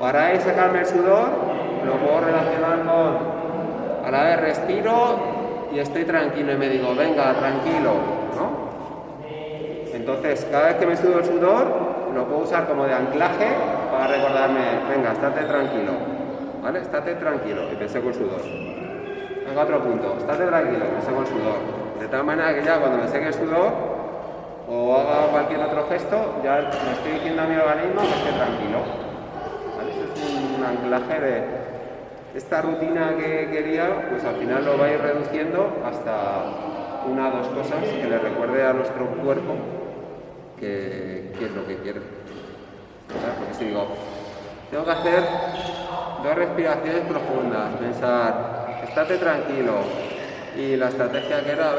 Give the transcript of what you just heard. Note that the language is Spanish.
Para sacarme el sudor, lo puedo relacionar con a la vez respiro y estoy tranquilo y me digo, venga, tranquilo, ¿no? Entonces, cada vez que me sudo el sudor, lo puedo usar como de anclaje para recordarme, venga, estate tranquilo, ¿vale? Estate tranquilo y te seco el sudor. Venga, otro punto, estate tranquilo, me seco el sudor. De tal manera que ya cuando me seque el sudor o haga cualquier otro gesto, ya me estoy diciendo a mi organismo que esté tranquilo. Anclaje de esta rutina que quería, pues al final lo va a ir reduciendo hasta una o dos cosas que le recuerde a nuestro cuerpo que, es lo que quiere. Porque si digo, tengo que hacer dos respiraciones profundas, pensar, estate tranquilo, y la estrategia que era,